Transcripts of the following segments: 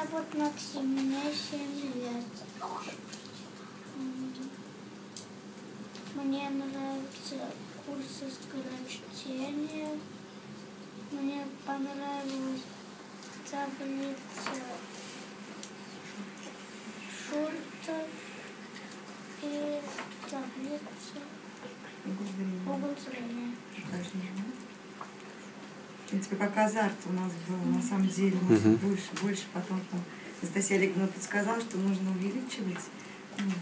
зовут Максим, мне 7 лет. Мне нравятся курсы скорочтения. Мне понравилась таблица Шульца и таблица Угол зрения. В принципе, как азарт у нас был, на самом деле, у нас Мгм. больше, больше потом там Анастасия Олеговна подсказала, что нужно увеличивать, ну,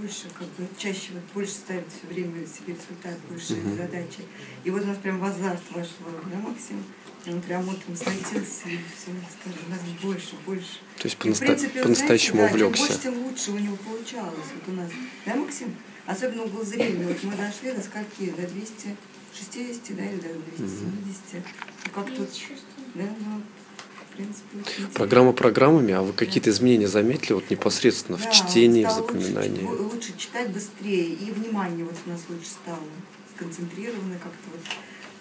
больше, как бы, чаще, вот, больше ставить все время себе результат, больше Мгм. задачи. И вот у нас прям в азарт вошло, да, Максим? И он прям утром садился и все, скажем, у нас больше, больше. То есть в по-наста- принципе, по-настоящему знаете, да, чем увлекся. больше, тем лучше у него получалось вот у нас. Да, Максим? Особенно угол зрения. Вот мы дошли до скольки? До 260, да, или до 270. Ну, как тут, да, ну, в принципе. Программа программами, а вы какие-то изменения заметили вот непосредственно в Да, чтении, в стал лучше, запоминании? чу- лучше читать быстрее, и внимание вот у нас лучше стало. Сконцентрировано как-то вот.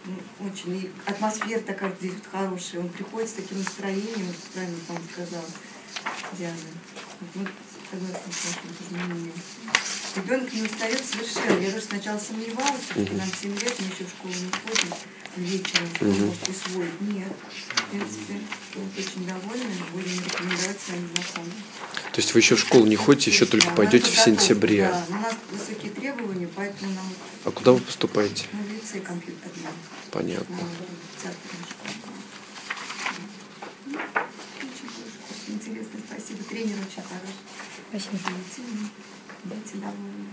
Ну, очень. И атмосфера такая здесь вот хорошая. Он приходит с таким настроением, вот правильно вам сказал Диана. Вот, согласна с вашим изменением. Ребенок не устает совершенно. Я даже сначала сомневалась, что Мгм. нам 7 лет, мы еще в школу не ходим, вечером может усвоить. Нет. В принципе, вот очень довольны, будем рекомендовать своим знакомым. То есть вы еще в школу не ходите, еще только Да, пойдете надо в сентябре. Да, у нас высокие требования, поэтому нам А куда вы поступаете? ну, в лицей компьютерный. Понятно. На театрную школу. Ну, Очень хороший курс, интересно, спасибо. Тренер очень хороший. Спасибо. Дети, дети довольны.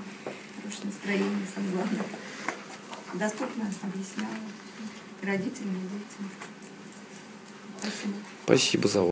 Хорошее настроение, самое главное. Доступно объясняла. И родителям, и детям. Спасибо. Спасибо за